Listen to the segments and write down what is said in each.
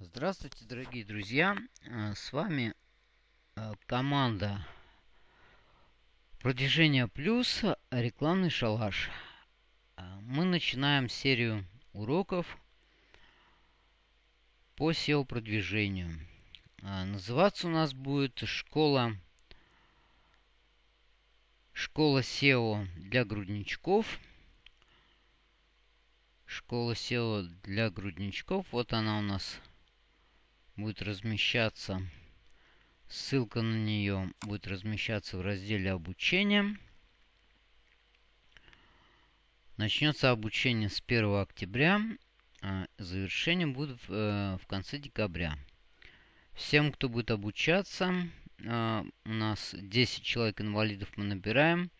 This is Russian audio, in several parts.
Здравствуйте, дорогие друзья! Э, с вами э, команда Продвижение Плюс, рекламный шалаш. Э, мы начинаем серию уроков по SEO-продвижению. Называться у нас будет школа, школа SEO для грудничков. Школа SEO для грудничков. Вот она у нас будет размещаться, ссылка на нее будет размещаться в разделе обучения. Начнется обучение с 1 октября, а завершение будет в, э, в конце декабря. Всем, кто будет обучаться, э, у нас 10 человек инвалидов мы набираем.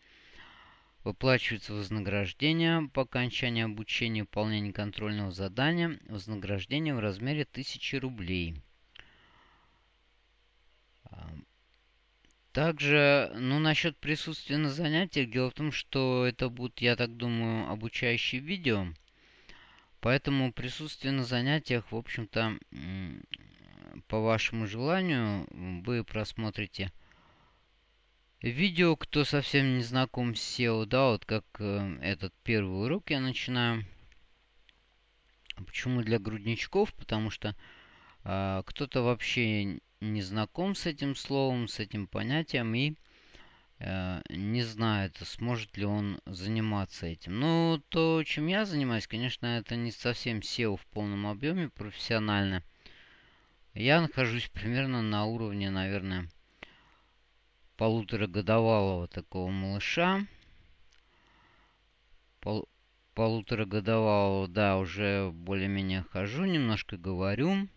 Выплачивается вознаграждение по окончании обучения выполнения контрольного задания. Вознаграждение в размере 1000 рублей. Также, ну, насчет присутствия на занятиях, дело в том, что это будут, я так думаю, обучающие видео. Поэтому присутствие на занятиях, в общем-то, по вашему желанию, вы просмотрите видео, кто совсем не знаком с SEO, да, вот как э, этот первый урок я начинаю. Почему для грудничков? Потому что э, кто-то вообще не знаком с этим словом, с этим понятием и э, не знает, сможет ли он заниматься этим. Но то, чем я занимаюсь, конечно, это не совсем SEO в полном объеме профессионально. Я нахожусь примерно на уровне, наверное, полуторагодовалого такого малыша. Пол полуторагодовалого, да, уже более-менее хожу, немножко говорю.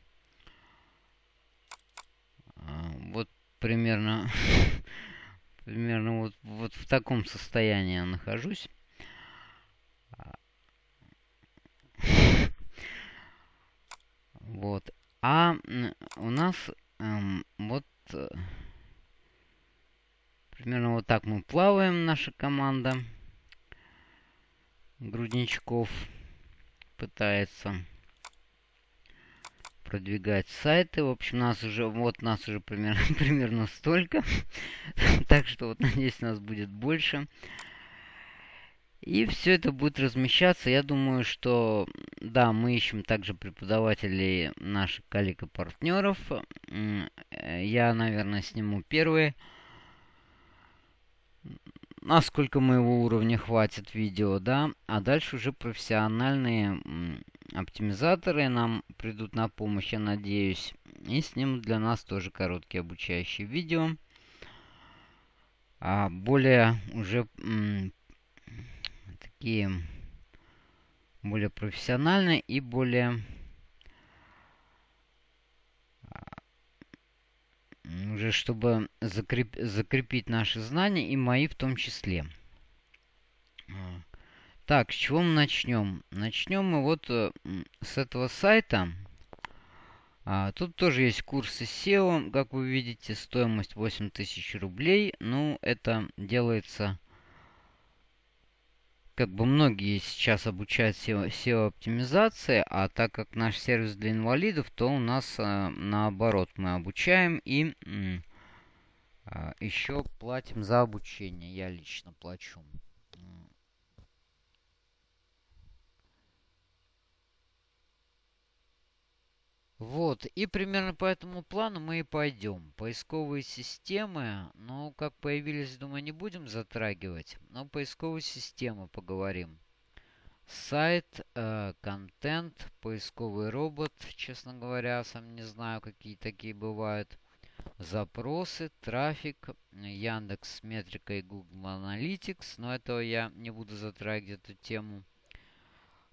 Вот примерно, примерно вот, вот в таком состоянии я нахожусь. Вот. А у нас эм, вот э, примерно вот так мы плаваем, наша команда грудничков пытается продвигать сайты. В общем, нас уже, вот нас уже примерно, примерно столько. так что вот, надеюсь, нас будет больше. И все это будет размещаться. Я думаю, что, да, мы ищем также преподавателей наших коллег и партнеров. Я, наверное, сниму первые. Насколько моего уровня хватит видео, да. А дальше уже профессиональные оптимизаторы нам придут на помощь, я надеюсь. И снимут для нас тоже короткие обучающие видео. А более уже такие более профессиональные и более а, уже чтобы закреп, закрепить наши знания и мои в том числе. Так, с чего мы начнем? Начнем мы вот э, с этого сайта. А, тут тоже есть курсы SEO, как вы видите, стоимость 8000 рублей. Ну, это делается, как бы многие сейчас обучают SEO-оптимизации, а так как наш сервис для инвалидов, то у нас а, наоборот мы обучаем и а, еще платим за обучение. Я лично плачу. Вот, и примерно по этому плану мы и пойдем. Поисковые системы, ну, как появились, думаю, не будем затрагивать, но поисковые системы поговорим. Сайт, э, контент, поисковый робот, честно говоря, сам не знаю, какие такие бывают. Запросы, трафик, Яндекс Метрика и Google Analytics, но этого я не буду затрагивать эту тему.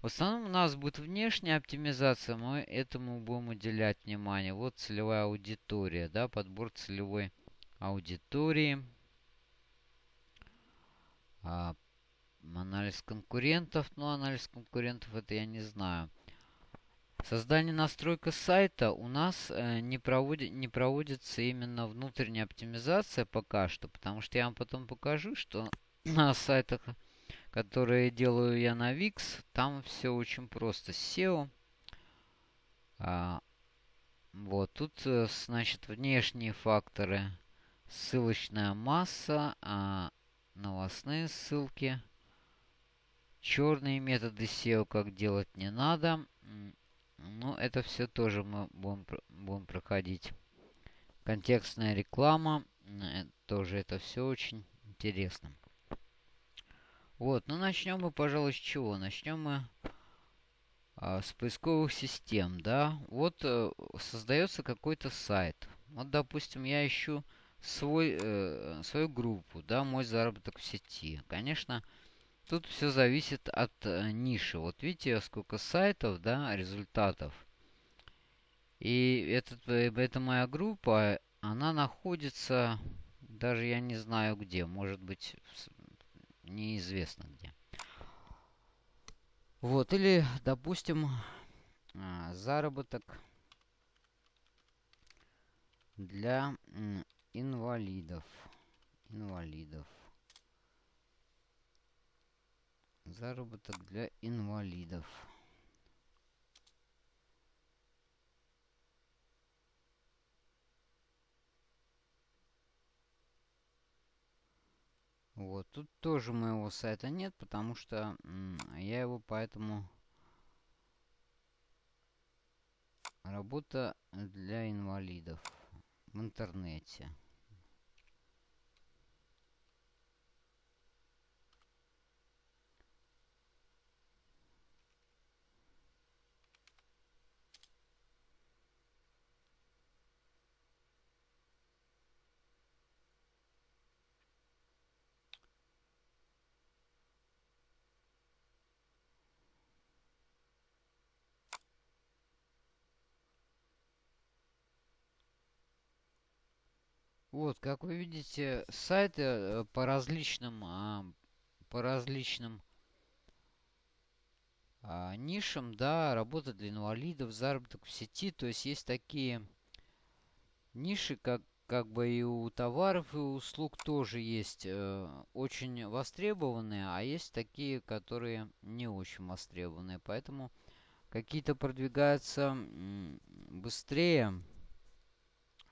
В основном у нас будет внешняя оптимизация, мы этому будем уделять внимание. Вот целевая аудитория, да, подбор целевой аудитории. А, анализ конкурентов, ну анализ конкурентов это я не знаю. Создание настройка сайта у нас э, не, проводит, не проводится именно внутренняя оптимизация пока что, потому что я вам потом покажу, что на сайтах которые делаю я на VIX. Там все очень просто. SEO. А, Вот, тут, э, значит, внешние факторы. Ссылочная масса, а новостные ссылки. Черные методы SEO, как делать не надо. Ну, это все тоже мы будем, будем проходить. Контекстная реклама. Э, тоже это все очень интересно. Вот, ну начнем мы, пожалуй, с чего? Начнем мы а, с поисковых систем, да. Вот э, создается какой-то сайт. Вот, допустим, я ищу свой, э, свою группу, да, мой заработок в сети. Конечно, тут все зависит от э, ниши. Вот видите, сколько сайтов, да, результатов. И этот, э, эта моя группа, она находится, даже я не знаю где, может быть, неизвестно где. Вот, или, допустим, а, заработок для инвалидов. Инвалидов. Заработок для инвалидов. Вот, тут тоже моего сайта нет, потому что я его поэтому... Работа для инвалидов в интернете. Вот, как вы видите, сайты э, по различным, а, по различным а, нишам, да, работа для инвалидов, заработок в сети. То есть есть такие ниши, как, как бы и у товаров, и у услуг тоже есть э, очень востребованные, а есть такие, которые не очень востребованные. Поэтому какие-то продвигаются быстрее,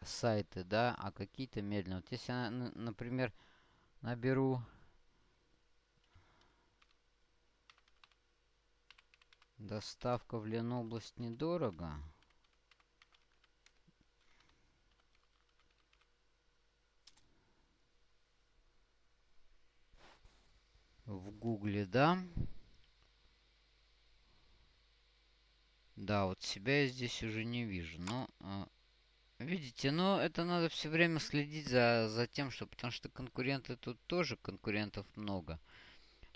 сайты, да, а какие-то медленно. Вот если я, например, наберу доставка в Ленобласть недорого. В Гугле, да. Да, вот себя я здесь уже не вижу, но а, Видите, но это надо все время следить за, за тем, что... Потому что конкуренты тут тоже, конкурентов много.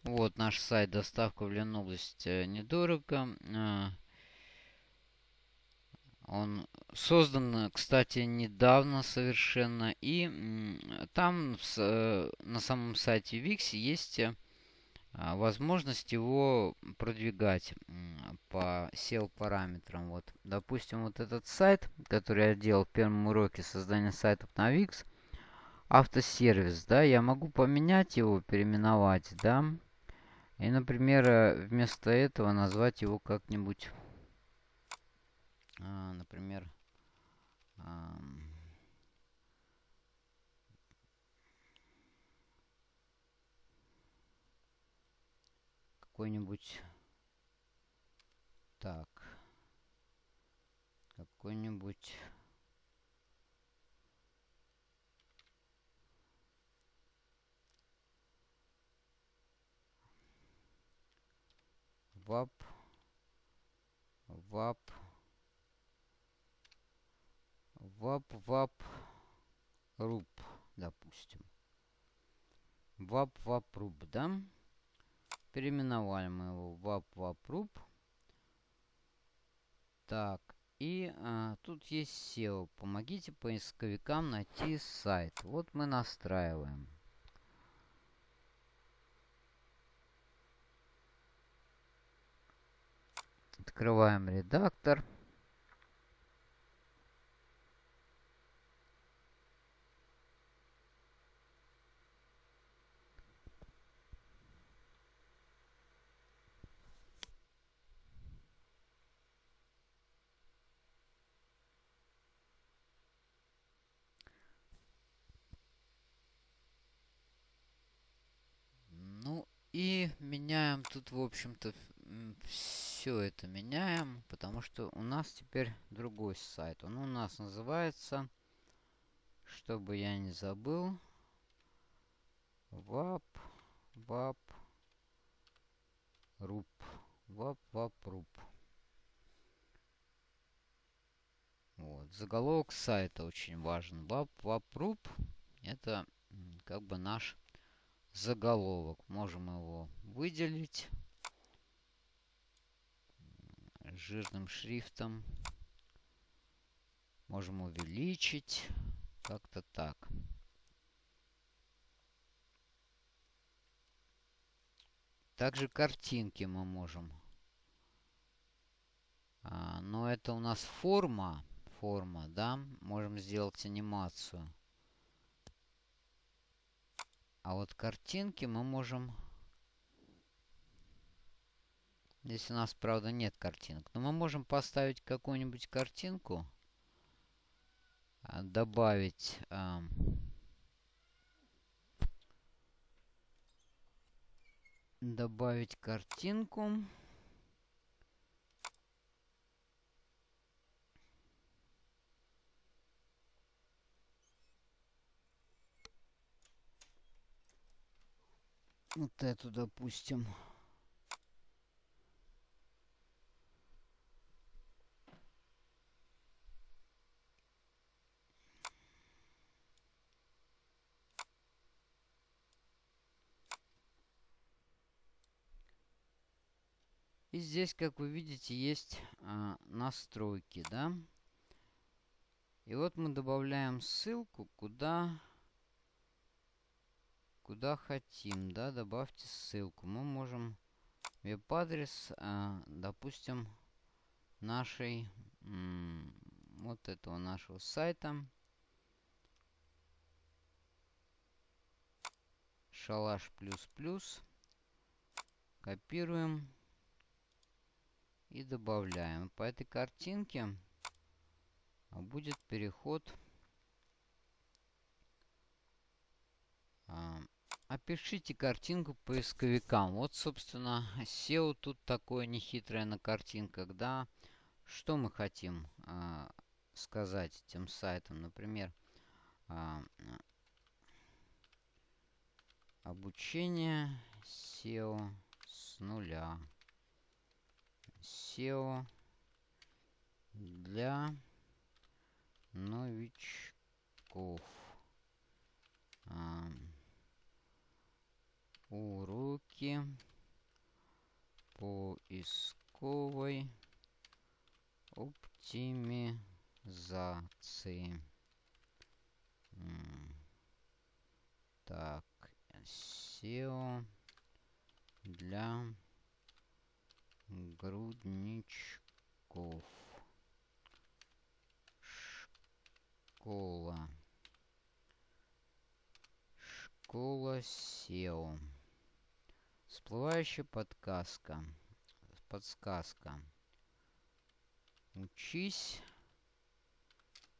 Вот наш сайт доставка в Ленобласть э, недорого. А, он создан, кстати, недавно совершенно. И там э, на самом сайте Wix есть э, возможность его продвигать по SEO-параметрам. Вот, допустим, вот этот сайт, который я делал в первом уроке создания сайтов на Wix, автосервис, да, я могу поменять его, переименовать, да, и, например, э, вместо этого назвать его как-нибудь, а, например, какой-нибудь... Так. Какой-нибудь... Вап. Вап. Вап, вап. Руб, допустим. Вап, вап, руб, да? Переименовали мы его в WapWapRub. Так, и а, тут есть SEO. Помогите поисковикам найти сайт. Вот мы настраиваем. Открываем редактор. И меняем тут, в общем-то, все это меняем, потому что у нас теперь другой сайт. Он у нас называется, чтобы я не забыл, вап, вап, руп, вап, вап, руп. Вот. Заголовок сайта очень важен. Вап, вап, руп. Это как бы наш заголовок. Можем его выделить жирным шрифтом. Можем увеличить. Как-то так. Также картинки мы можем. А, но это у нас форма. Форма, да? Можем сделать анимацию. А вот картинки мы можем... Здесь у нас, правда, нет картинок. Но мы можем поставить какую-нибудь картинку. А, добавить... А, добавить картинку. Вот эту, допустим. И здесь, как вы видите, есть а, настройки, да. И вот мы добавляем ссылку, куда куда хотим, да, добавьте ссылку. Мы можем веб-адрес, э, допустим, нашей, вот этого нашего сайта. Шалаш плюс плюс. Копируем. И добавляем. По этой картинке будет переход а, Опишите картинку поисковикам. Вот, собственно, SEO тут такое нехитрое на картинках, да. Что мы хотим э, сказать этим сайтом? Например, э, обучение SEO с нуля. SEO для новичков. Уроки поисковой оптимизации. Так, SEO для грудничков. Школа. Школа SEO. Всплывающая подсказка. Подсказка. Учись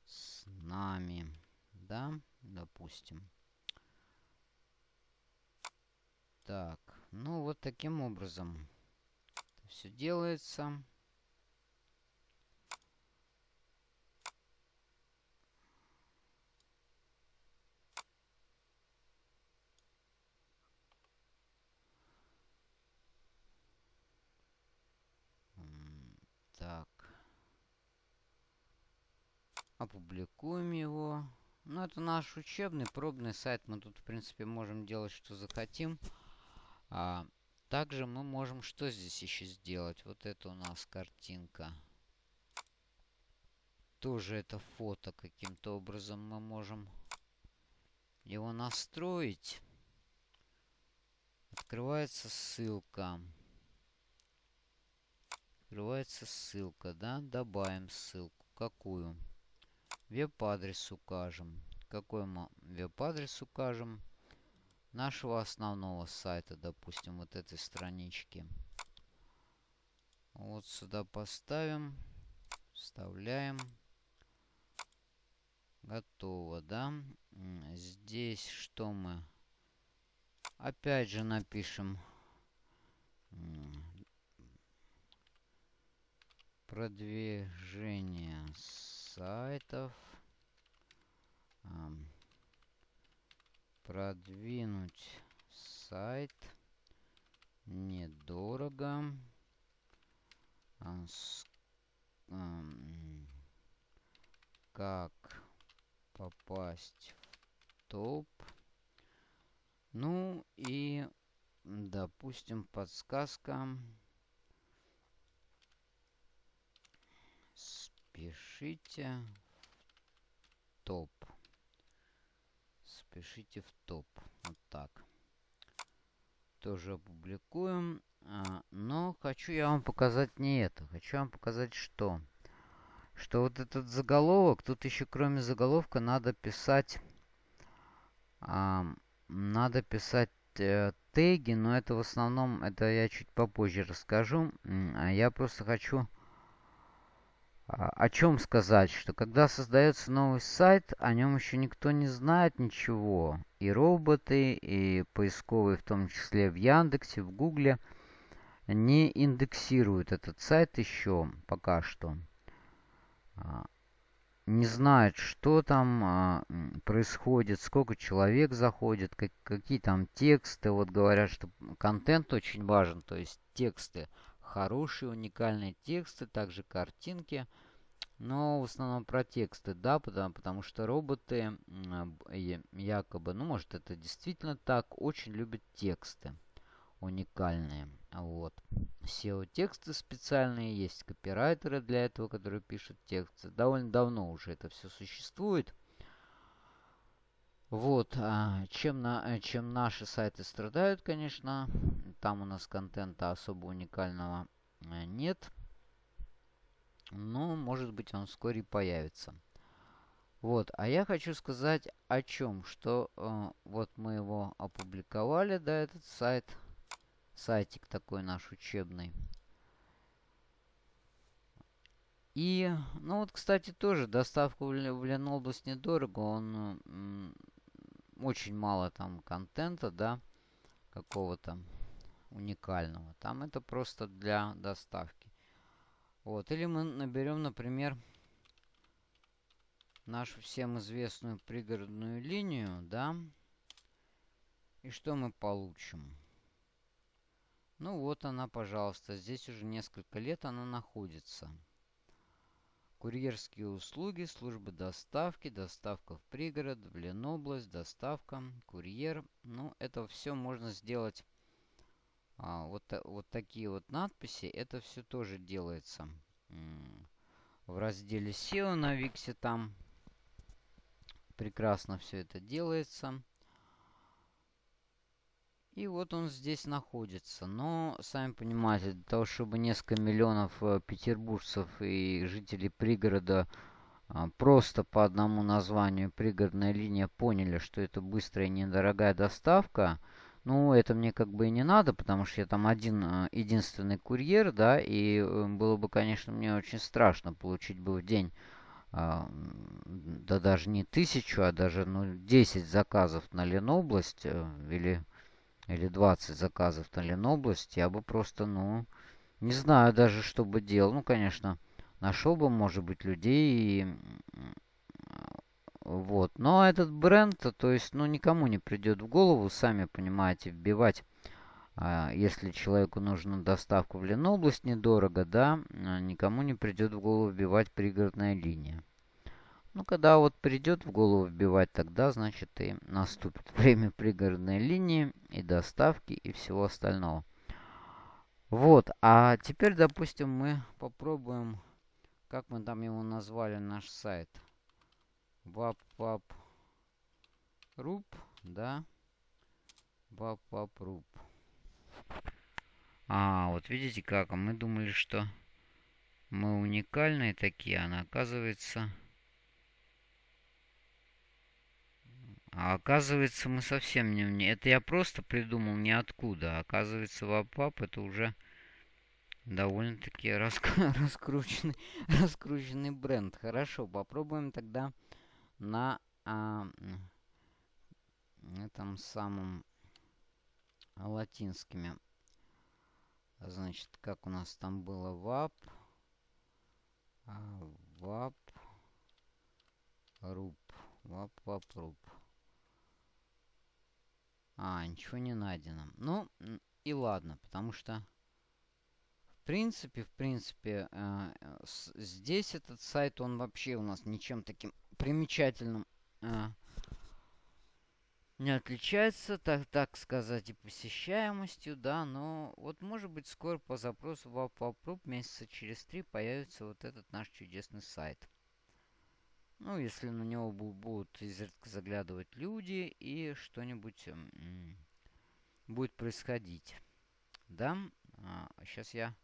с нами. Да, допустим. Так, ну вот таким образом все делается. Опубликуем его. Ну, это наш учебный, пробный сайт. Мы тут, в принципе, можем делать, что захотим. А, также мы можем что здесь еще сделать? Вот это у нас картинка. Тоже это фото каким-то образом мы можем его настроить. Открывается ссылка. Открывается ссылка, да? Добавим ссылку. Какую? Веб-адрес укажем. Какой мы веб-адрес укажем? Нашего основного сайта, допустим, вот этой странички. Вот сюда поставим. Вставляем. Готово, да? Здесь что мы? Опять же напишем продвижение сайтов продвинуть сайт недорого как попасть в топ. Ну и допустим подсказка спешите топ. Спешите в топ. Вот так. Тоже опубликуем. А, но хочу я вам показать не это. Хочу вам показать что. Что вот этот заголовок тут еще кроме заголовка надо писать а, надо писать э, теги но это в основном это я чуть попозже расскажу. А я просто хочу о чем сказать, что когда создается новый сайт, о нем еще никто не знает ничего. И роботы, и поисковые, в том числе в Яндексе, в Гугле, не индексируют этот сайт еще пока что. А, не знают, что там а, происходит, сколько человек заходит, как, какие там тексты. Вот говорят, что контент очень важен, то есть тексты хорошие, уникальные тексты, также картинки. Но в основном про тексты, да, потому, потому что роботы якобы, ну может это действительно так, очень любят тексты уникальные. Вот. SEO-тексты специальные, есть копирайтеры для этого, которые пишут тексты. Довольно давно уже это все существует. Вот, а, чем, на, чем наши сайты страдают, конечно, там у нас контента особо уникального э, нет. Но, может быть, он вскоре появится. Вот, а я хочу сказать о чем, что э, вот мы его опубликовали, да, этот сайт, сайтик такой наш учебный. И, ну вот, кстати, тоже доставка в Ленобласть недорого, он очень мало там контента, да, какого-то уникального. Там это просто для доставки. Вот, или мы наберем, например, нашу всем известную пригородную линию, да, и что мы получим? Ну вот она, пожалуйста, здесь уже несколько лет она находится. Курьерские услуги, службы доставки, доставка в пригород, в Ленобласть, доставка, курьер. Ну, это все можно сделать. А, вот, вот такие вот надписи. Это все тоже делается в разделе SEO на Виксе. Там прекрасно все это делается. И вот он здесь находится. Но, сами понимаете, для того, чтобы несколько миллионов э, петербуржцев и жителей пригорода э, просто по одному названию пригородная линия поняли, что это быстрая и недорогая доставка, ну, это мне как бы и не надо, потому что я там один э, единственный курьер, да, и э, было бы, конечно, мне очень страшно получить бы в день а, да даже не тысячу, а даже ну, 10 заказов на Ленобласть э, или или 20 заказов на Ленобласть, я бы просто, ну, не знаю даже, что бы делал. Ну, конечно, нашел бы, может быть, людей и... Вот. Но этот бренд, то есть, ну, никому не придет в голову, сами понимаете, вбивать, а, если человеку нужна доставка в Ленобласть недорого, да, а, никому не придет в голову вбивать пригородная линия. Ну, когда вот придет в голову вбивать, тогда, значит, и наступит время пригородной линии и доставки и всего остального. Вот, а теперь, допустим, мы попробуем, как мы там его назвали, наш сайт. Вап-вап-руб, да? Вап-вап-руб. А, вот видите как, а мы думали, что мы уникальные такие, а на оказывается... А оказывается, мы совсем не... Это я просто придумал ниоткуда. А оказывается, вапап это уже довольно-таки раск... раскрученный, раскрученный бренд. Хорошо, попробуем тогда на а, этом самом латинскими. Значит, как у нас там было вап. А, вап. Руб. Вап, вап, руб. А, ничего не найдено. Ну, и ладно, потому что... В принципе, в принципе, э, с, здесь этот сайт, он вообще у нас ничем таким примечательным э, не отличается, так, так сказать, и посещаемостью, да, но вот может быть скоро по запросу в Аппапруб месяца через три появится вот этот наш чудесный сайт. Ну, если на него будут изредка заглядывать люди и что-нибудь будет происходить. Да, а, сейчас я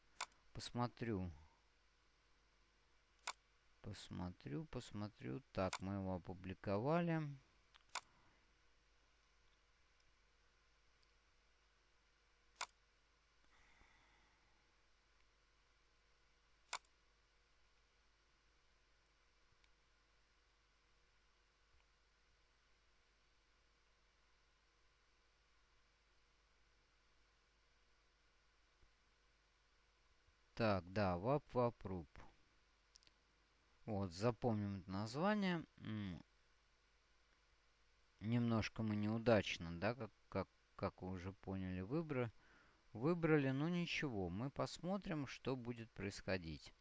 посмотрю. Посмотрю, посмотрю. Так, мы его опубликовали. Так, да, вап вапруп. Вот, запомним это название. Немножко мы неудачно, да, как, как, как вы уже поняли, выбрали. Выбрали, но ничего. Мы посмотрим, что будет происходить.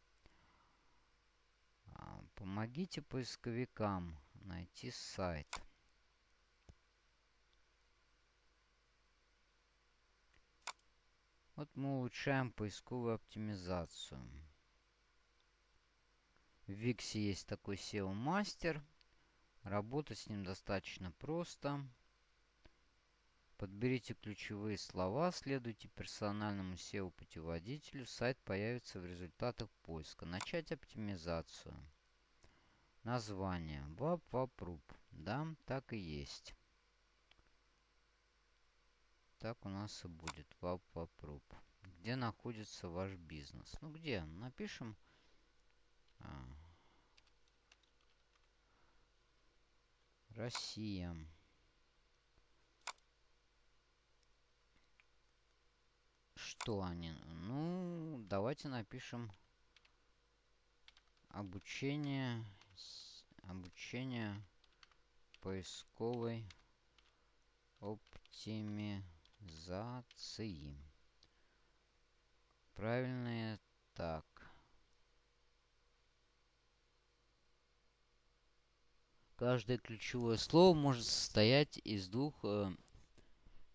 А, помогите поисковикам найти сайт. Вот мы улучшаем поисковую оптимизацию. В Виксе есть такой SEO-мастер. Работать с ним достаточно просто. Подберите ключевые слова, следуйте персональному SEO-путеводителю. Сайт появится в результатах поиска. Начать оптимизацию. Название. Вап-вап-руп. Да, так и есть так у нас и будет. Вап вапруп. Где находится ваш бизнес? Ну где? Напишем. А, Россия. Что они? Ну, давайте напишем обучение обучение поисковой оптимизации Заци. Правильное так. Каждое ключевое слово может состоять из двух э,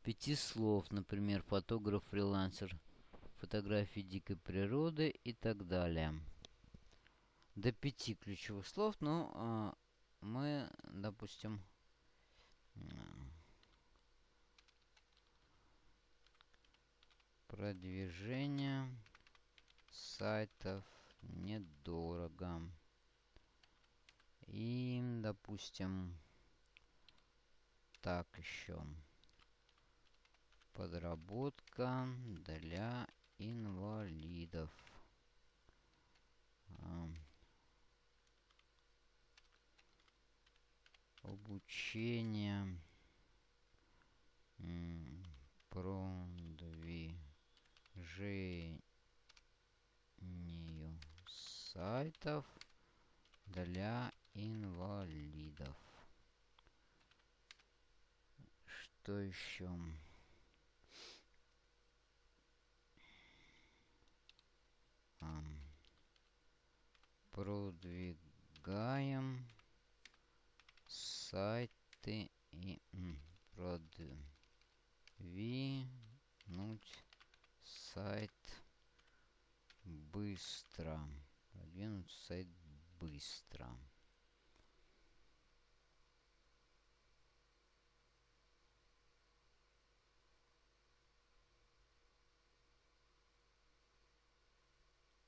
пяти слов. Например, фотограф, фрилансер, фотографии дикой природы и так далее. До пяти ключевых слов, но э, мы, допустим, Продвижение сайтов недорого. И, допустим, так еще. Подработка для инвалидов. А, обучение продвижению сайтов для инвалидов. Что еще? продвигаем сайты и продвинуть сайт быстро. Продвинуть сайт быстро.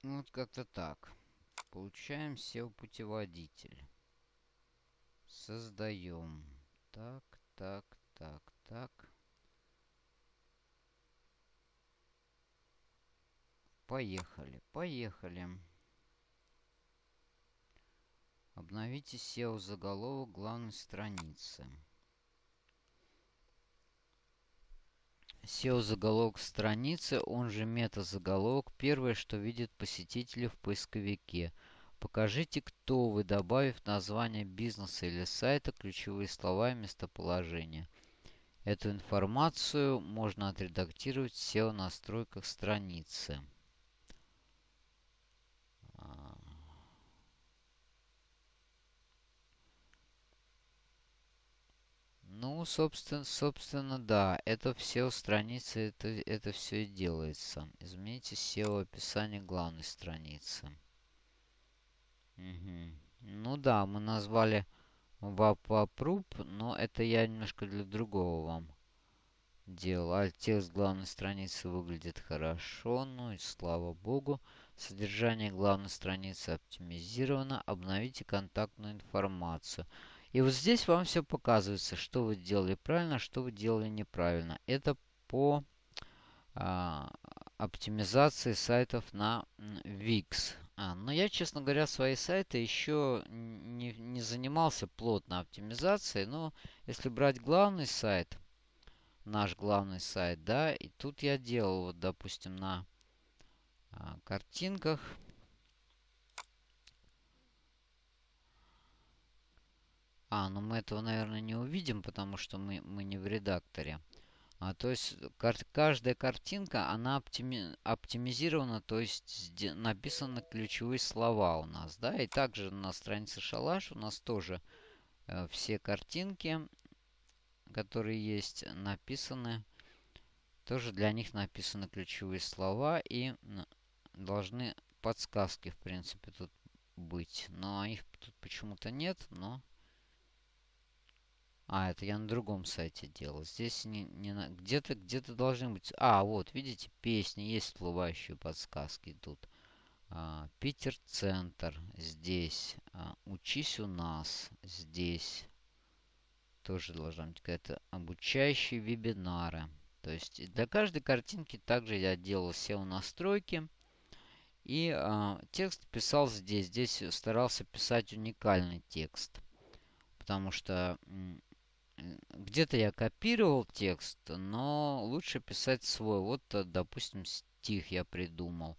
Ну, вот как-то так. Получаем SEO-путеводитель. Создаем. Так, так, так, так. Поехали, поехали. Обновите SEO заголовок главной страницы. SEO-заголовок страницы, он же мета-заголовок, первое, что видит посетители в поисковике. Покажите, кто вы, добавив название бизнеса или сайта, ключевые слова и местоположение. Эту информацию можно отредактировать в SEO-настройках страницы. Ну, собственно, собственно, да. Это все страницы, это, это все и делается. Измените SEO описание главной страницы. Угу. Ну да, мы назвали WAP но это я немножко для другого вам делал. А текст главной страницы выглядит хорошо, ну и слава богу. Содержание главной страницы оптимизировано. Обновите контактную информацию. И вот здесь вам все показывается, что вы делали правильно, что вы делали неправильно. Это по а, оптимизации сайтов на Wix. А, но я, честно говоря, свои сайты еще не, не занимался плотно оптимизацией. Но если брать главный сайт, наш главный сайт, да, и тут я делал, вот, допустим, на а, картинках А, ну мы этого, наверное, не увидим, потому что мы, мы не в редакторе. А, то есть кар каждая картинка, она оптими оптимизирована, то есть написаны ключевые слова у нас, да. И также на странице Шалаш у нас тоже э, все картинки, которые есть, написаны. Тоже для них написаны ключевые слова и должны подсказки, в принципе, тут быть. Но их тут почему-то нет, но... А, это я на другом сайте делал. Здесь не, не на... где-то где-то должны быть... А, вот, видите, песни, есть всплывающие подсказки тут. А, Питер-центр здесь. А, учись у нас здесь. Тоже должна быть какая-то обучающие вебинары. То есть для каждой картинки также я делал SEO-настройки. И а, текст писал здесь. Здесь старался писать уникальный текст. Потому что где-то я копировал текст, но лучше писать свой. Вот, э, допустим, стих я придумал.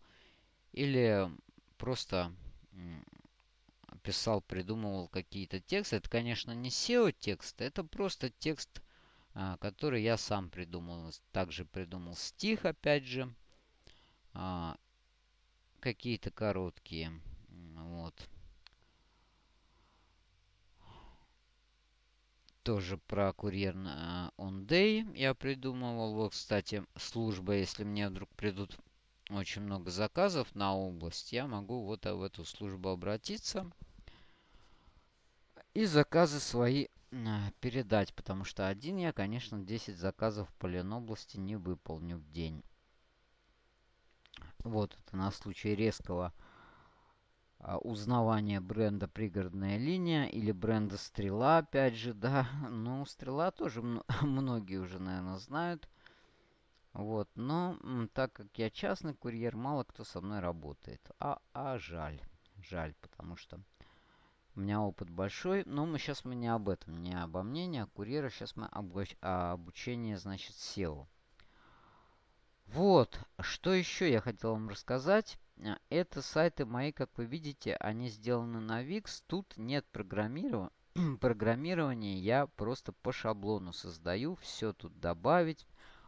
Или просто писал, придумывал какие-то тексты. Это, конечно, не SEO-текст, это просто текст, а, который я сам придумал. Также придумал стих, опять же. А, какие-то короткие. Вот. Тоже про курьер на on day я придумывал. Вот, кстати, служба, если мне вдруг придут очень много заказов на область, я могу вот в эту службу обратиться и заказы свои передать, потому что один я, конечно, 10 заказов по Ленобласти не выполню в день. Вот это на случай резкого узнавание бренда «Пригородная линия» или бренда «Стрела», опять же, да. Ну, «Стрела» тоже многие уже, наверное, знают. Вот, но так как я частный курьер, мало кто со мной работает. А, а жаль, жаль, потому что у меня опыт большой. Но мы сейчас мы не об этом, не обо мне, не о. Сейчас мы об, о обучении, значит, SEO. Вот, что еще я хотел вам рассказать. А, это сайты мои, как вы видите, они сделаны на Wix. Тут нет программирования. программирования. Я просто по шаблону создаю. Все тут добавить,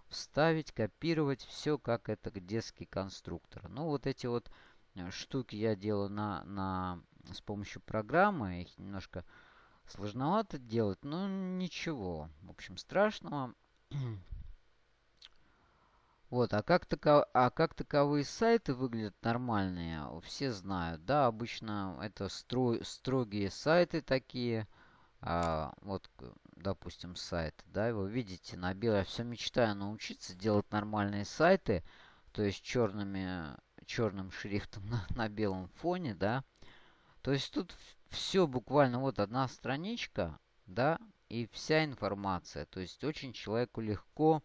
вставить, копировать. Все как это детский конструктор. Ну, вот эти вот э, штуки я делаю на, на, с помощью программы. Их немножко сложновато делать, но ничего. В общем, страшного. Вот, а как, таков... а как таковые сайты выглядят нормальные, все знают, да, обычно это стро... строгие сайты такие, а, вот, допустим, сайт, да, вы видите, на белое, все мечтаю научиться делать нормальные сайты, то есть черными, черным шрифтом на, на белом фоне, да, то есть тут все буквально вот одна страничка, да, и вся информация, то есть очень человеку легко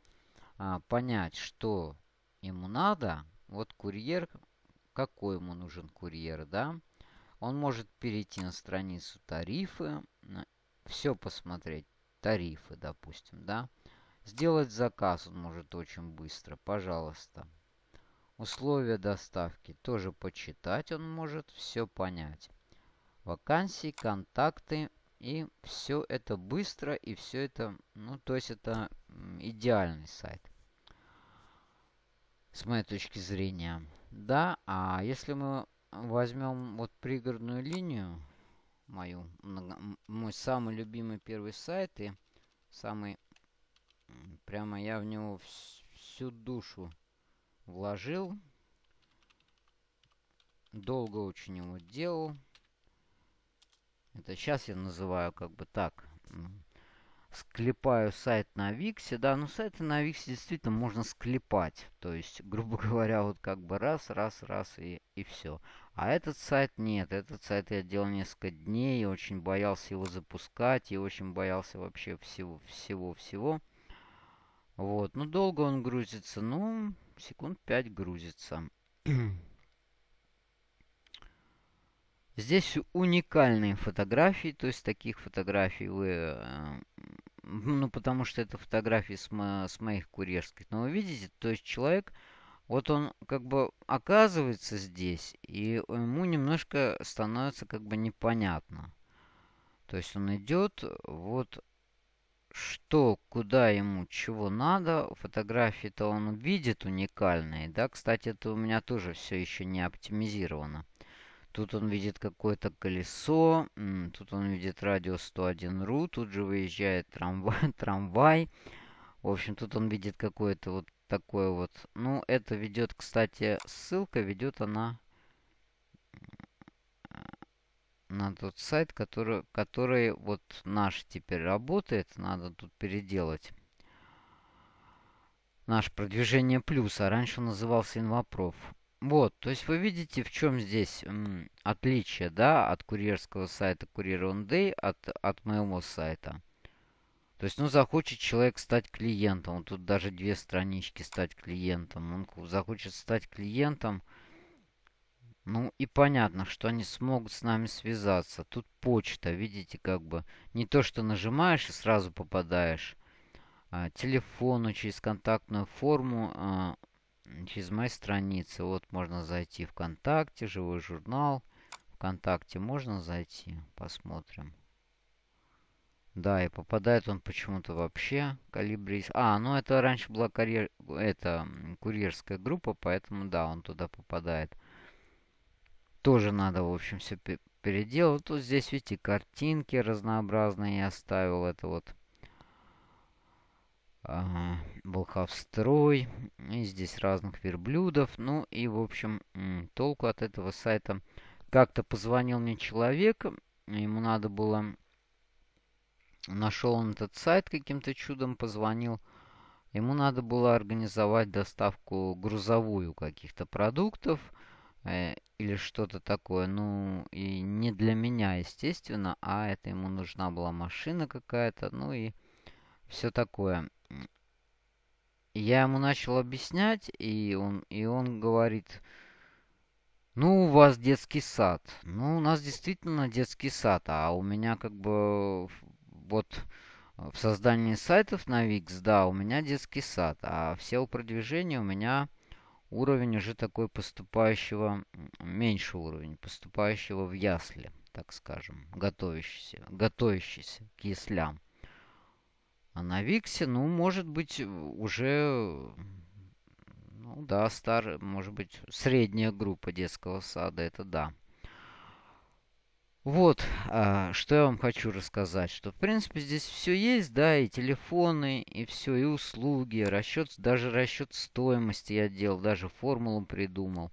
а, понять, что ему надо. Вот курьер, какой ему нужен курьер, да? Он может перейти на страницу тарифы, все посмотреть, тарифы, допустим, да? Сделать заказ он может очень быстро. Пожалуйста. Условия доставки тоже почитать он может, все понять. Вакансии, контакты и все это быстро и все это, ну то есть это идеальный сайт. С моей точки зрения. Да, а если мы возьмем вот пригородную линию, мою, мой самый любимый первый сайт и самый, прямо я в него всю душу вложил. Долго очень его делал. Это сейчас я называю как бы так склепаю сайт на Виксе, да, ну сайты на Виксе действительно можно склепать. То есть, грубо говоря, вот как бы раз, раз, раз и, и все. А этот сайт нет. Этот сайт я делал несколько дней, очень боялся его запускать, и очень боялся вообще всего, всего, всего. Вот, ну долго он грузится, ну, секунд 5 грузится. Здесь уникальные фотографии, то есть таких фотографий вы... Э, ну, потому что это фотографии с, мо с моих курьерских. Но вы видите, то есть человек, вот он как бы оказывается здесь, и ему немножко становится как бы непонятно. То есть он идет, вот что, куда ему, чего надо. Фотографии-то он видит уникальные, да. Кстати, это у меня тоже все еще не оптимизировано. Тут он видит какое-то колесо. Тут он видит радио 101.ru. Тут же выезжает трамвай. трамвай. В общем, тут он видит какое-то вот такое вот. Ну, это ведет, кстати, ссылка ведет она на тот сайт, который, который вот наш теперь работает. Надо тут переделать. Наш продвижение плюс, а раньше он назывался Инвопроф. Вот, то есть вы видите, в чем здесь отличие, да, от курьерского сайта Courier on Day, от, от моего сайта. То есть, ну, захочет человек стать клиентом. Вот тут даже две странички стать клиентом. Он захочет стать клиентом. Ну, и понятно, что они смогут с нами связаться. Тут почта, видите, как бы. Не то, что нажимаешь и сразу попадаешь. А, телефону через контактную форму а, через мои страницы. Вот можно зайти ВКонтакте, живой журнал. ВКонтакте можно зайти, посмотрим. Да, и попадает он почему-то вообще калибри. А, ну это раньше была карьер... это курьерская группа, поэтому да, он туда попадает. Тоже надо, в общем, все переделать. Тут здесь, видите, картинки разнообразные я оставил. Это вот Волховстрой. И здесь разных верблюдов. Ну и, в общем, толку от этого сайта. Как-то позвонил мне человек. Ему надо было... Нашел он этот сайт каким-то чудом, позвонил. Ему надо было организовать доставку грузовую каких-то продуктов э, или что-то такое. Ну, и не для меня, естественно, а это ему нужна была машина какая-то, ну и все такое я ему начал объяснять, и он, и он говорит, ну, у вас детский сад. Ну, у нас действительно детский сад, а у меня как бы вот в создании сайтов на Wix, да, у меня детский сад, а все у продвижения у меня уровень уже такой поступающего, меньше уровень, поступающего в ясли, так скажем, готовящийся, готовящийся к яслям. А на Виксе, ну, может быть, уже, ну да, стар, может быть, средняя группа детского сада, это да. Вот, а, что я вам хочу рассказать, что, в принципе, здесь все есть, да, и телефоны, и все, и услуги, расчет, даже расчет стоимости я делал, даже формулу придумал.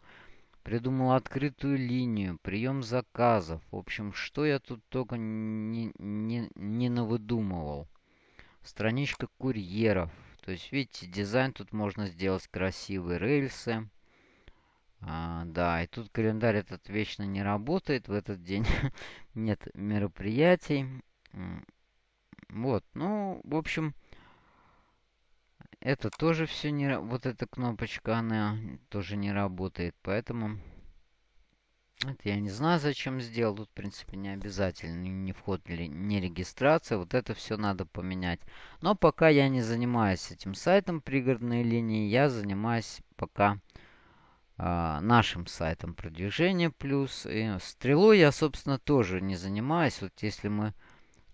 Придумал открытую линию, прием заказов. В общем, что я тут только не, не, не навыдумывал страничка курьеров. То есть, видите, дизайн тут можно сделать красивые рельсы. А, да, и тут календарь этот вечно не работает. В этот день нет мероприятий. Вот, ну, в общем, это тоже все не... Вот эта кнопочка, она тоже не работает. Поэтому Это я не знаю, зачем сделал. Тут, в принципе, не обязательно. Ни вход, ни регистрация. Вот это все надо поменять. Но пока я не занимаюсь этим сайтом пригородной линии. Я занимаюсь пока э, нашим сайтом продвижения плюс. И стрелой я, собственно, тоже не занимаюсь. Вот если мы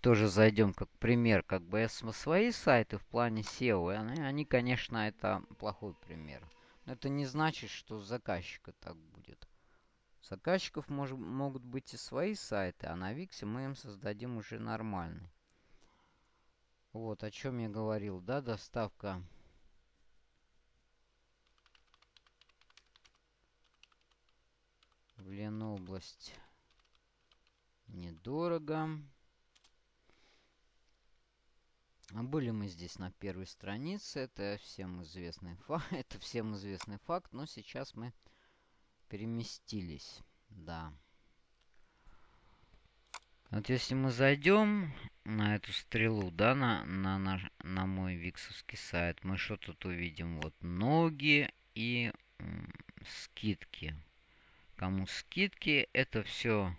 тоже зайдем как пример, как бы я свои сайты в плане SEO, они, они, конечно, это плохой пример. Но это не значит, что заказчика так будет заказчиков мож, могут быть и свои сайты, а на Виксе мы им создадим уже нормальный. Вот, о чем я говорил, да, доставка в Ленобласть недорого. А были мы здесь на первой странице, это всем известный факт, это всем известный факт, но сейчас мы переместились. Да. Вот если мы зайдем на эту стрелу, да, на, на, на, на мой виксовский сайт, мы что тут увидим? Вот ноги и скидки. Кому скидки, это все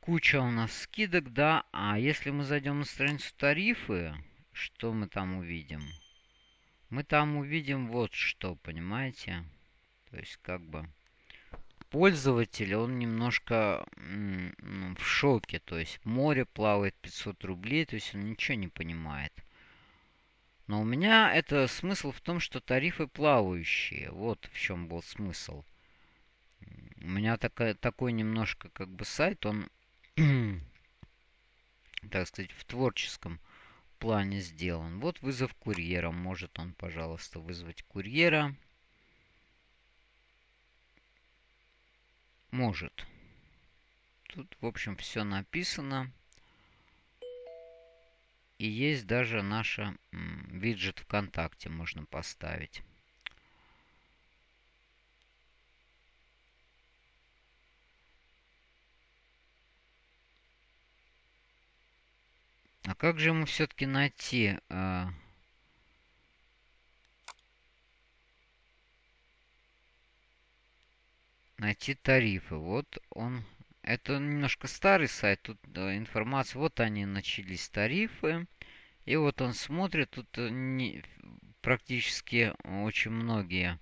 куча у нас скидок, да. А если мы зайдем на страницу тарифы, что мы там увидим? Мы там увидим вот что? Понимаете? То есть, как бы, пользователь, он немножко ну, в шоке. То есть, море плавает 500 рублей, то есть, он ничего не понимает. Но у меня это смысл в том, что тарифы плавающие. Вот в чем был смысл. У меня такая, такой немножко как бы сайт, он, так сказать, в творческом плане сделан. Вот вызов курьера. Может он, пожалуйста, вызвать курьера. Может. Тут, в общем, все написано. И есть даже наша виджет ВКонтакте можно поставить. А как же ему все-таки найти... Э, найти тарифы. Вот он. Это немножко старый сайт. Тут информация. Вот они начались тарифы. И вот он смотрит. Тут э, не, практически очень многие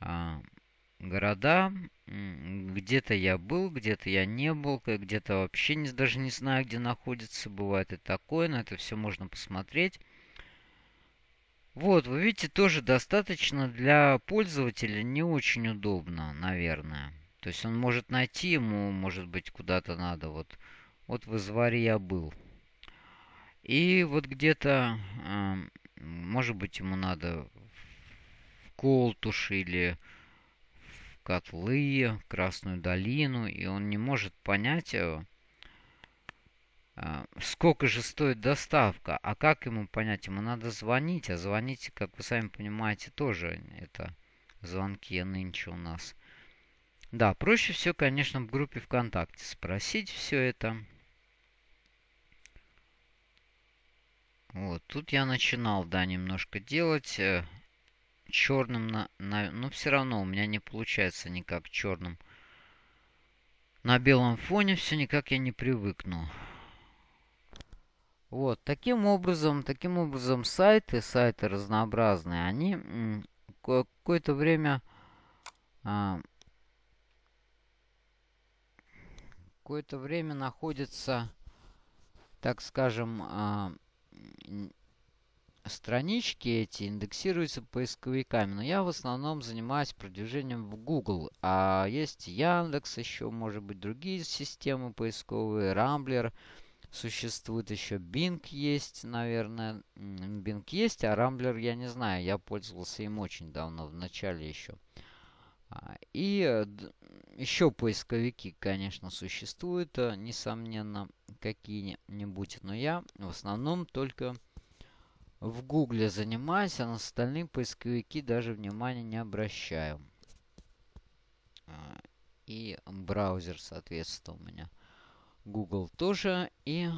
а, города. Где-то я был, где-то я не был, где-то вообще не, даже не знаю, где находится. Бывает и такое, но это все можно посмотреть. Вот, вы видите, тоже достаточно для пользователя не очень удобно, наверное. То есть он может найти ему, может быть, куда-то надо. Вот, вот в изваре я был. И вот где-то, э, может быть, ему надо в Колтуш или в Котлы, Красную долину. И он не может понять, э, сколько же стоит доставка. А как ему понять? Ему надо звонить. А звонить, как вы сами понимаете, тоже это звонки нынче у нас. Да, проще все, конечно, в группе ВКонтакте спросить все это. Вот, тут я начинал, да, немножко делать э, черным, на, на, но все равно у меня не получается никак черным. На белом фоне все никак я не привыкну. Вот, таким образом, таким образом сайты, сайты разнообразные, они какое-то время... А, какое-то время находятся, так скажем, а, странички эти индексируются поисковиками. Но я в основном занимаюсь продвижением в Google. А есть Яндекс, еще, может быть, другие системы поисковые, Рамблер. Существует еще Bing есть, наверное. Bing есть, а Rambler я не знаю. Я пользовался им очень давно, в начале еще. А, и э, еще поисковики, конечно, существуют, э, несомненно, какие-нибудь. Но я в основном только в Гугле занимаюсь, а на остальные поисковики даже внимания не обращаю. А, и браузер, соответственно, у меня Google тоже. И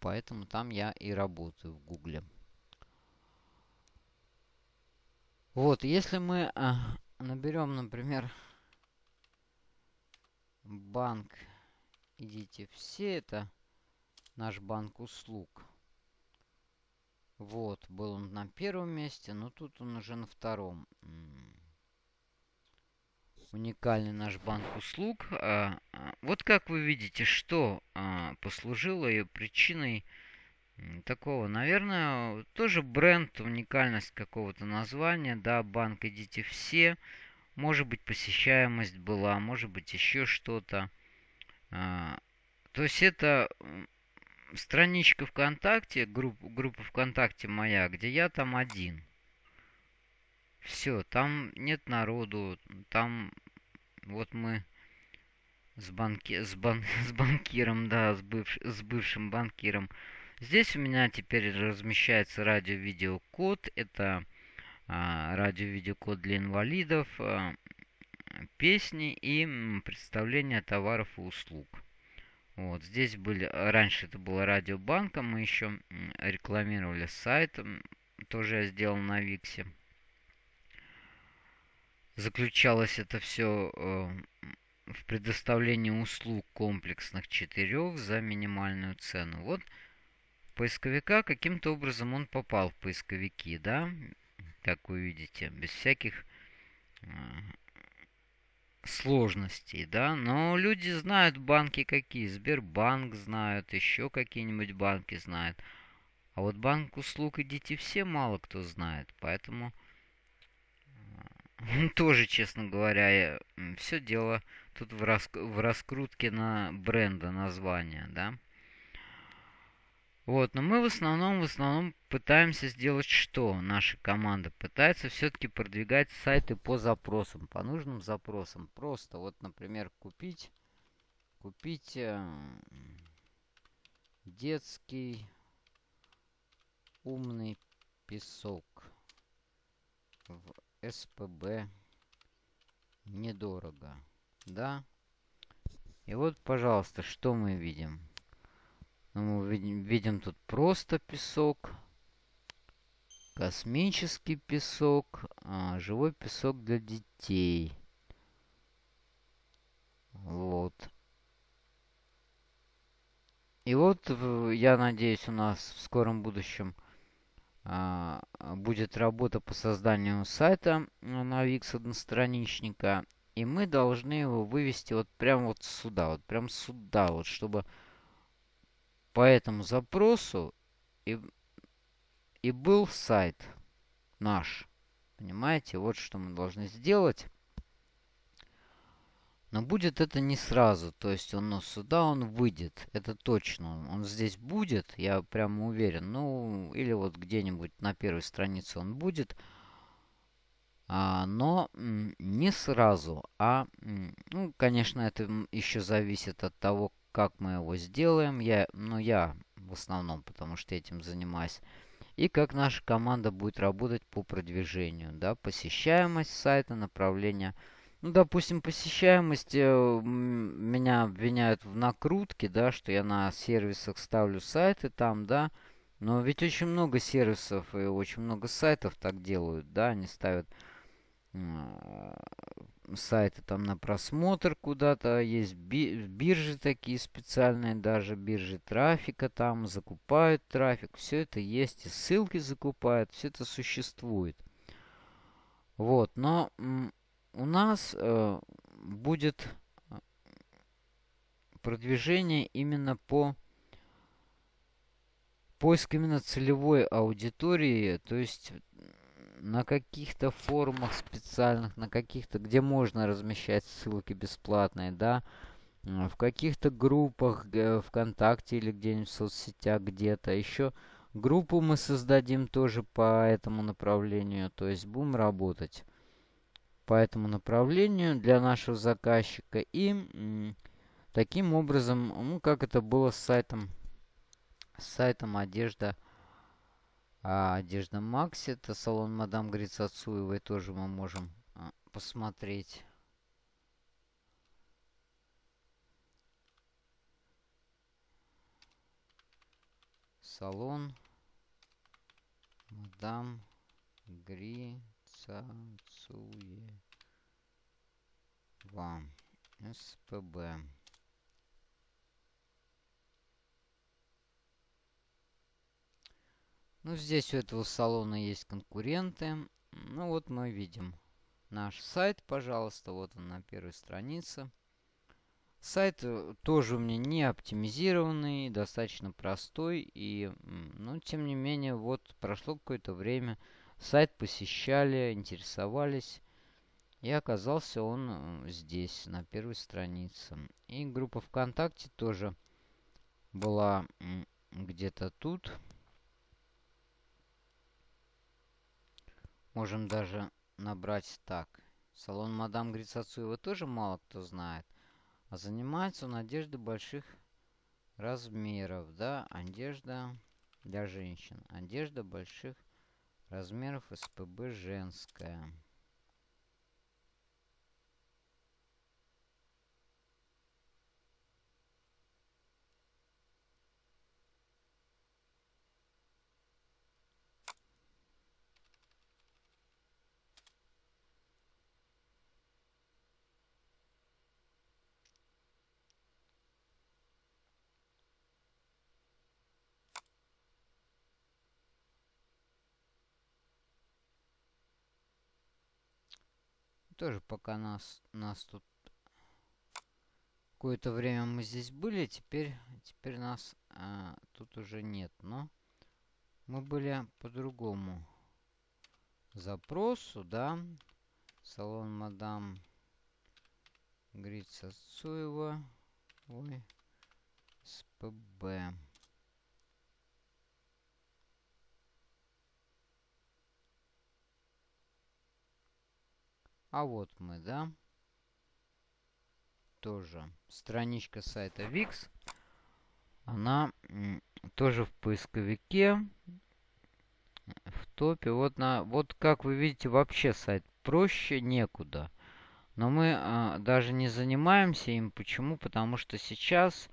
поэтому там я и работаю в Google. Вот, если мы а, наберем, например, банк, идите все, это наш банк услуг. Вот, был он на первом месте, но тут он уже на втором. Уникальный наш банк услуг. А, а, вот как вы видите, что а, послужило ее причиной такого, наверное, тоже бренд, уникальность какого-то названия, да, банк идите все. Может быть, посещаемость была, может быть, еще что-то. То есть это страничка ВКонтакте, групп, группа ВКонтакте моя, где я там один. Все, там нет народу, там вот мы с, банки, с, бан, с банкиром, да, с, бывш, с бывшим банкиром. Здесь у меня теперь размещается радио-видеокод. Это а, радио-видеокод для инвалидов, а, песни и представление товаров и услуг. Вот, здесь были, раньше это было радиобанка, мы еще рекламировали сайт, тоже я сделал на Виксе. Заключалось это все э, в предоставлении услуг комплексных четырех за минимальную цену. Вот поисковика каким-то образом он попал в поисковики, да, как вы видите, без всяких э, сложностей, да, но люди знают банки какие, Сбербанк знают, еще какие-нибудь банки знают. А вот банк услуг идите все мало кто знает, поэтому тоже, честно говоря, все дело тут в, рас в раскрутке на бренда названия, да. Вот, но мы в основном, в основном пытаемся сделать что? Наша команда пытается все-таки продвигать сайты по запросам, по нужным запросам. Просто вот, например, купить, купить э, детский умный песок в СПБ недорого, да? И вот, пожалуйста, что мы видим? Ну, мы видим, видим тут просто песок, космический песок, а, живой песок для детей. Вот. И вот, я надеюсь, у нас в скором будущем будет работа по созданию сайта на Wix одностраничника. И мы должны его вывести вот прямо вот сюда, вот прям сюда, вот чтобы по этому запросу и, и был сайт наш. Понимаете, вот что мы должны сделать. Но будет это не сразу, то есть он ну, сюда он выйдет, это точно. Он здесь будет, я прямо уверен. Ну, или вот где-нибудь на первой странице он будет. А, но не сразу, а, ну, конечно, это еще зависит от того, как мы его сделаем. Я, ну, я в основном, потому что этим занимаюсь. И как наша команда будет работать по продвижению. Да, посещаемость сайта, направление. Ну, допустим, посещаемость э, меня обвиняют в накрутке, да, что я на сервисах ставлю сайты там, да. Но ведь очень много сервисов и очень много сайтов так делают, да, они ставят сайты там на просмотр куда-то. Есть биржи такие специальные, даже биржи трафика там закупают трафик. Все это есть, и ссылки закупают, все это существует. Вот, но у нас э, будет э, продвижение именно по поиск именно целевой аудитории, то есть на каких-то форумах специальных, на каких-то, где можно размещать ссылки бесплатные, да, в каких-то группах ВКонтакте или где-нибудь в соцсетях где-то. Еще группу мы создадим тоже по этому направлению, то есть будем работать по этому направлению для нашего заказчика. И таким образом, ну, как это было с сайтом, с сайтом одежда а одежда Макси, это салон Мадам Грицацуевой, тоже мы можем а, посмотреть. Салон Мадам Грицацуева. СПБ. Ну, здесь у этого салона есть конкуренты. Ну, вот мы видим наш сайт, пожалуйста. Вот он на первой странице. Сайт э, тоже у меня не оптимизированный, достаточно простой. И, ну, тем не менее, вот прошло какое-то время. Сайт посещали, интересовались. И оказался он э, здесь, на первой странице. И группа ВКонтакте тоже была где-то тут. Можем даже набрать так. Салон мадам Грицацуева тоже мало кто знает. А занимается он одеждой больших размеров, да, одежда для женщин. Одежда больших размеров СПБ женская. Тоже пока нас, нас тут... Какое-то время мы здесь были, теперь, теперь нас а, тут уже нет. Но мы были по другому запросу, да. Салон мадам Грица Цуева. Ой. СПБ. А вот мы, да. Тоже страничка сайта VIX. Она тоже в поисковике. В топе. Вот, на, вот как вы видите, вообще сайт проще некуда. Но мы а, даже не занимаемся им. Почему? Потому что сейчас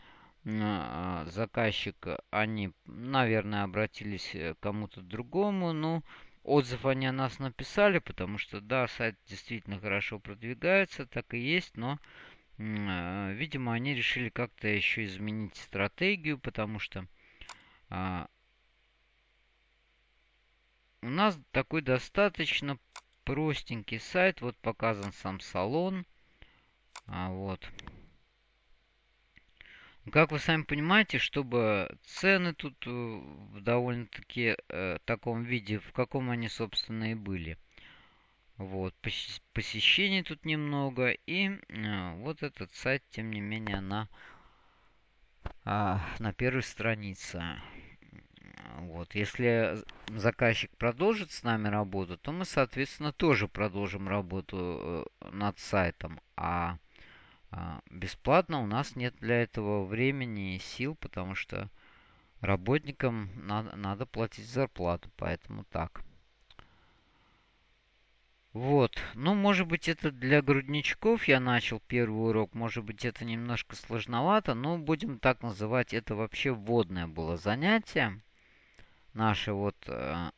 а, заказчик, они, наверное, обратились к кому-то другому. Ну, отзыв они о нас написали, потому что, да, сайт действительно хорошо продвигается, так и есть, но, э, видимо, они решили как-то еще изменить стратегию, потому что э, у нас такой достаточно простенький сайт. Вот показан сам салон. А, вот. Как вы сами понимаете, чтобы цены тут э, в довольно-таки э, таком виде, в каком они, собственно, и были. Вот, посещений тут немного. И э, вот этот сайт, тем не менее, на, э, на первой странице. Вот, если заказчик продолжит с нами работу, то мы, соответственно, тоже продолжим работу э, над сайтом. А бесплатно у нас нет для этого времени и сил, потому что работникам надо, надо платить зарплату, поэтому так. Вот. Ну, может быть, это для грудничков я начал первый урок. Может быть, это немножко сложновато, но будем так называть. Это вообще вводное было занятие. Наша вот э,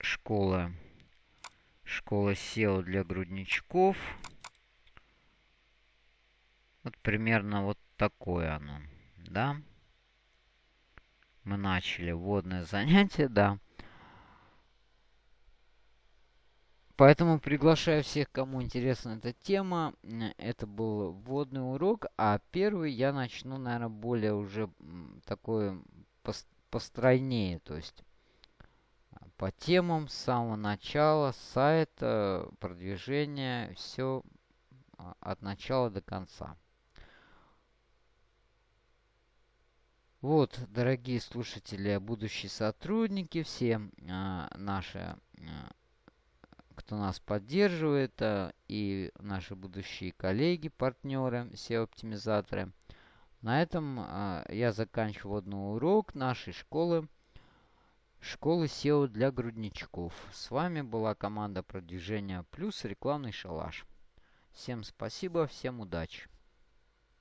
школа. Школа SEO для грудничков. Вот примерно вот такое оно, да. Мы начали вводное занятие, да. Поэтому приглашаю всех, кому интересна эта тема. Это был вводный урок, а первый я начну, наверное, более уже такой постройнее, то есть по темам с самого начала, сайта, продвижения, все а, от начала до конца. Вот, дорогие слушатели, будущие сотрудники, все а, наши, а, кто нас поддерживает, а, и наши будущие коллеги, партнеры, SEO-оптимизаторы. На этом а, я заканчиваю водный урок нашей школы, школы SEO для грудничков. С вами была команда продвижения плюс рекламный шалаш. Всем спасибо, всем удачи.